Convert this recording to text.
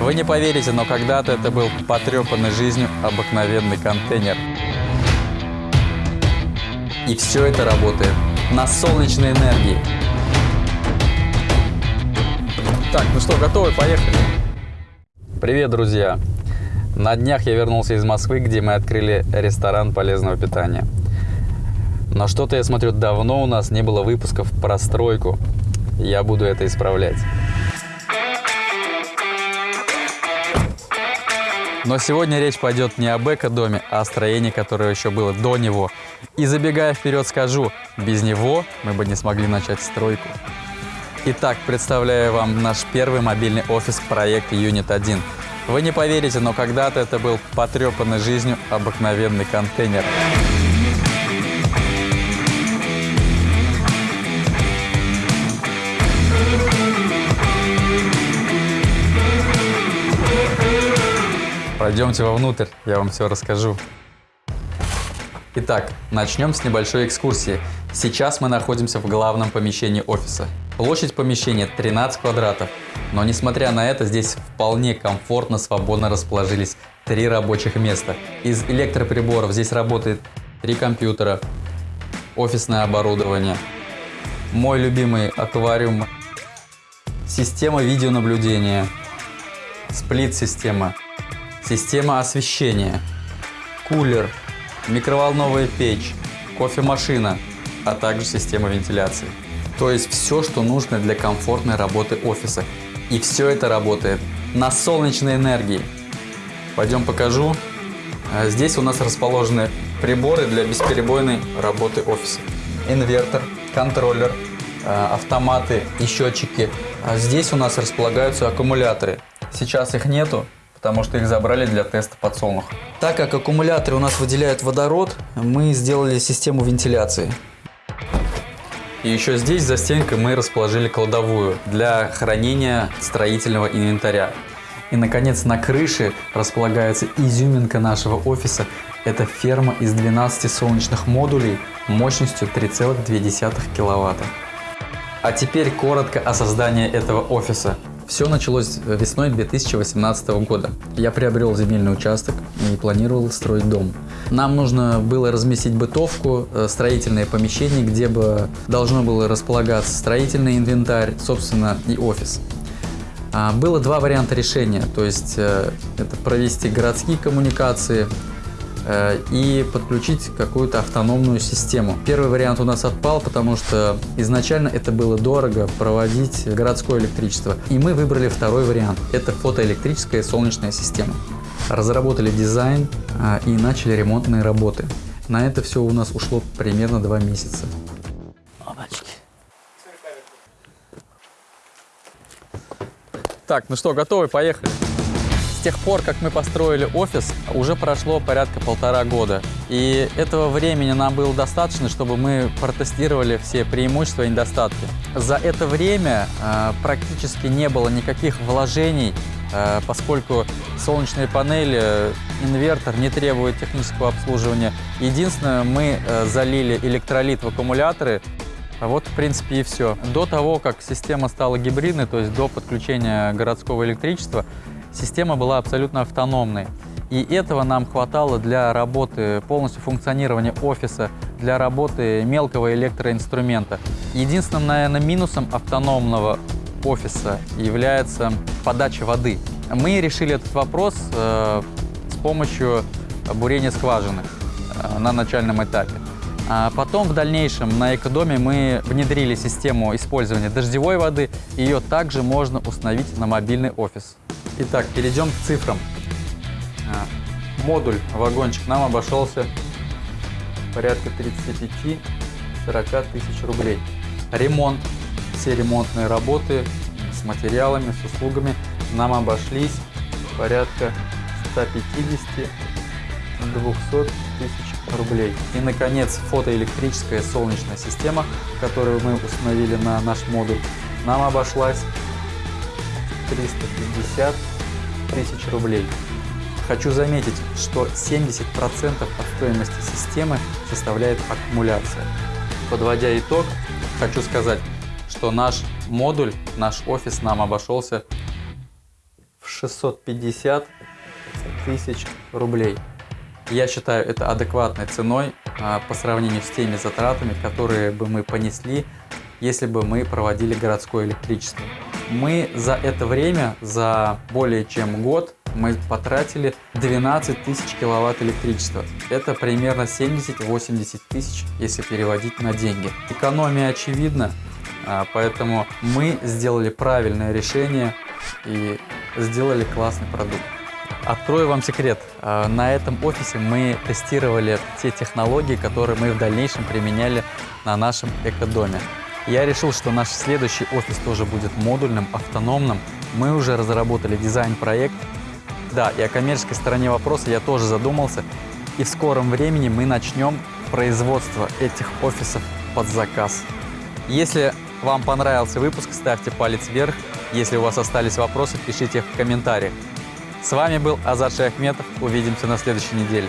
Вы не поверите, но когда-то это был потрепанный жизнью обыкновенный контейнер. И все это работает на солнечной энергии. Так, ну что, готовы? Поехали. Привет, друзья! На днях я вернулся из Москвы, где мы открыли ресторан полезного питания. Но что-то, я смотрю, давно у нас не было выпусков про стройку. Я буду это исправлять. Но сегодня речь пойдет не об эко-доме, а о строении, которое еще было до него. И забегая вперед скажу, без него мы бы не смогли начать стройку. Итак, представляю вам наш первый мобильный офис проекта Юнит 1. Вы не поверите, но когда-то это был потрепанный жизнью обыкновенный контейнер. Пройдемте вовнутрь, я вам все расскажу. Итак, начнем с небольшой экскурсии. Сейчас мы находимся в главном помещении офиса. Площадь помещения 13 квадратов, но несмотря на это, здесь вполне комфортно, свободно расположились три рабочих места. Из электроприборов здесь работает три компьютера, офисное оборудование, мой любимый аквариум, система видеонаблюдения, сплит-система, система освещения, кулер, микроволновая печь, кофемашина, а также система вентиляции. То есть все, что нужно для комфортной работы офиса. И все это работает на солнечной энергии. Пойдем покажу. А здесь у нас расположены приборы для бесперебойной работы офиса. Инвертор, контроллер, а, автоматы и счетчики. А здесь у нас располагаются аккумуляторы. Сейчас их нету, потому что их забрали для теста подсолнуха. Так как аккумуляторы у нас выделяют водород, мы сделали систему вентиляции. И еще здесь за стенкой мы расположили кладовую для хранения строительного инвентаря. И, наконец, на крыше располагается изюминка нашего офиса. Это ферма из 12 солнечных модулей мощностью 3,2 киловатта. А теперь коротко о создании этого офиса. Все началось весной 2018 года. Я приобрел земельный участок и планировал строить дом. Нам нужно было разместить бытовку, э, строительное помещение, где бы должно было располагаться строительный инвентарь, собственно, и офис. А, было два варианта решения, то есть э, это провести городские коммуникации, Э, и подключить какую-то автономную систему. Первый вариант у нас отпал, потому что изначально это было дорого проводить городское электричество. И мы выбрали второй вариант. Это фотоэлектрическая солнечная система. Разработали дизайн э, и начали ремонтные работы. На это все у нас ушло примерно два месяца. Так, ну что, готовы? Поехали тех пор, как мы построили офис, уже прошло порядка полтора года. И этого времени нам было достаточно, чтобы мы протестировали все преимущества и недостатки. За это время э, практически не было никаких вложений, э, поскольку солнечные панели, инвертор не требует технического обслуживания. Единственное, мы э, залили электролит в аккумуляторы, вот, в принципе, и все. До того, как система стала гибридной, то есть до подключения городского электричества, Система была абсолютно автономной. И этого нам хватало для работы, полностью функционирования офиса, для работы мелкого электроинструмента. Единственным, наверное, минусом автономного офиса является подача воды. Мы решили этот вопрос э, с помощью бурения скважины э, на начальном этапе. А потом в дальнейшем на экодоме мы внедрили систему использования дождевой воды. Ее также можно установить на мобильный офис. Итак, перейдем к цифрам. А, модуль, вагончик нам обошелся порядка 35-40 тысяч рублей. Ремонт, все ремонтные работы с материалами, с услугами нам обошлись порядка 150-200 тысяч рублей. И, наконец, фотоэлектрическая солнечная система, которую мы установили на наш модуль, нам обошлась 350 тысяч рублей. Хочу заметить, что 70% от стоимости системы составляет аккумуляция. Подводя итог, хочу сказать, что наш модуль, наш офис нам обошелся в 650 тысяч рублей. Я считаю это адекватной ценой а, по сравнению с теми затратами, которые бы мы понесли, если бы мы проводили городское электричество. Мы за это время, за более чем год, мы потратили 12 тысяч киловатт электричества. Это примерно 70-80 тысяч, если переводить на деньги. Экономия очевидна, а, поэтому мы сделали правильное решение и сделали классный продукт. Открою вам секрет. А, на этом офисе мы тестировали те технологии, которые мы в дальнейшем применяли на нашем экодоме. Я решил, что наш следующий офис тоже будет модульным, автономным. Мы уже разработали дизайн-проект. Да, и о коммерческой стороне вопроса я тоже задумался. И в скором времени мы начнем производство этих офисов под заказ. Если вам понравился выпуск, ставьте палец вверх. Если у вас остались вопросы, пишите их в комментариях. С вами был Азат Шахметов. Увидимся на следующей неделе.